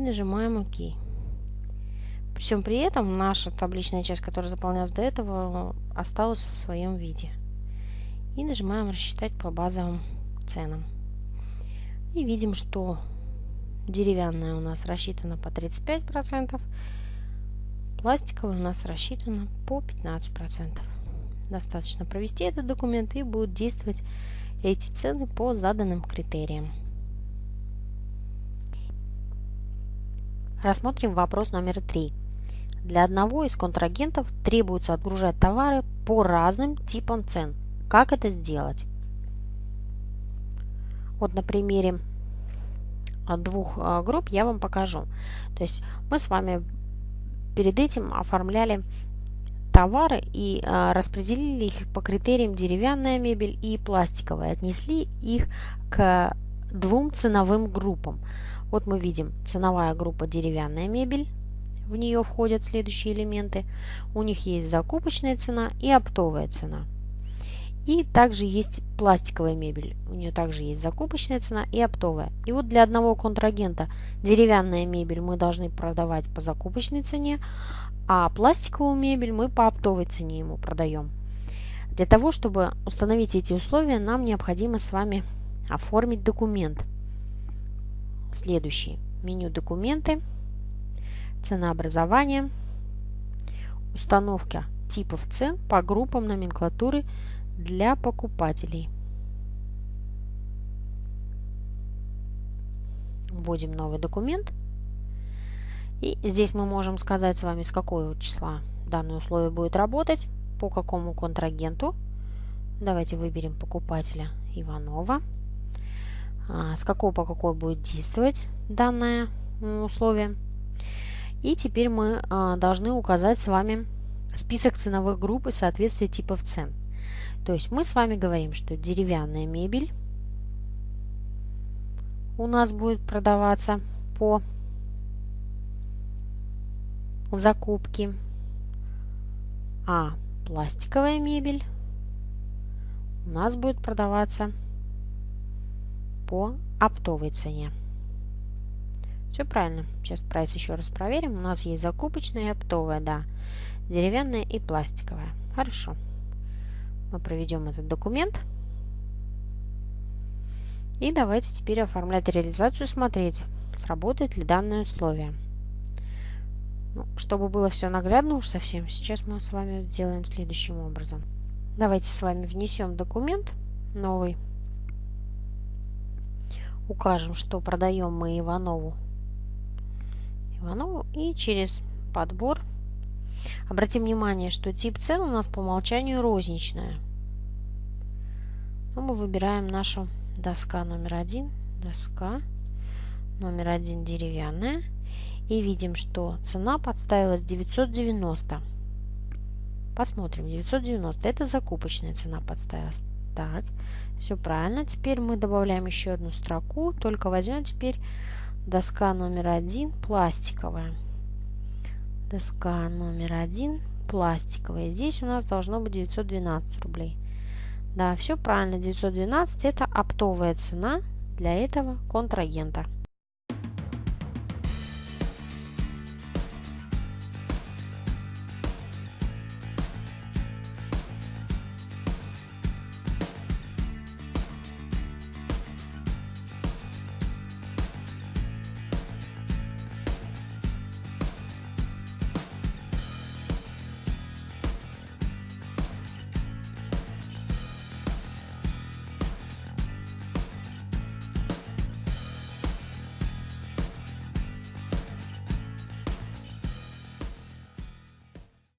нажимаем ОК. Всем при этом наша табличная часть, которая заполнялась до этого, осталась в своем виде. И нажимаем рассчитать по базовым ценам. И видим, что деревянная у нас рассчитана по 35%, пластиковая у нас рассчитана по 15%. Достаточно провести этот документ и будут действовать эти цены по заданным критериям. Рассмотрим вопрос номер три. Для одного из контрагентов требуется отгружать товары по разным типам цен. Как это сделать? Вот на примере двух а, групп я вам покажу. То есть мы с вами перед этим оформляли товары и а, распределили их по критериям деревянная мебель и пластиковая. Отнесли их к двум ценовым группам. Вот мы видим ценовая группа деревянная мебель. В нее входят следующие элементы. У них есть закупочная цена и оптовая цена. И также есть пластиковая мебель. У нее также есть закупочная цена и оптовая. И вот для одного контрагента деревянная мебель мы должны продавать по закупочной цене, а пластиковую мебель мы по оптовой цене ему продаем. Для того, чтобы установить эти условия, нам необходимо с вами оформить документ. Следующий. Меню «Документы», «Ценообразование», «Установка типов цен по группам номенклатуры для покупателей». Вводим новый документ. И здесь мы можем сказать с вами, с какого числа данное условие будет работать, по какому контрагенту. Давайте выберем покупателя Иванова. А, с какого по какой будет действовать данное условие. И теперь мы а, должны указать с вами список ценовых групп и соответствие типов цен. То есть мы с вами говорим, что деревянная мебель у нас будет продаваться по закупке, а пластиковая мебель у нас будет продаваться по оптовой цене. Все правильно. Сейчас прайс еще раз проверим. У нас есть закупочная и оптовая, да. Деревянная и пластиковая. Хорошо. Мы проведем этот документ. И давайте теперь оформлять реализацию, смотреть, сработает ли данное условие. Ну, чтобы было все наглядно уж совсем, сейчас мы с вами сделаем следующим образом. Давайте с вами внесем документ новый укажем, что продаем мы Иванову. Иванову и через подбор обратим внимание, что тип цен у нас по умолчанию розничная. Но ну, мы выбираем нашу доска номер один, доска номер один деревянная и видим, что цена подставилась 990. Посмотрим, 990 это закупочная цена подставилась. Так, все правильно. Теперь мы добавляем еще одну строку, только возьмем теперь доска номер один пластиковая. Доска номер один пластиковая. Здесь у нас должно быть 912 рублей. Да, все правильно. 912 это оптовая цена для этого контрагента.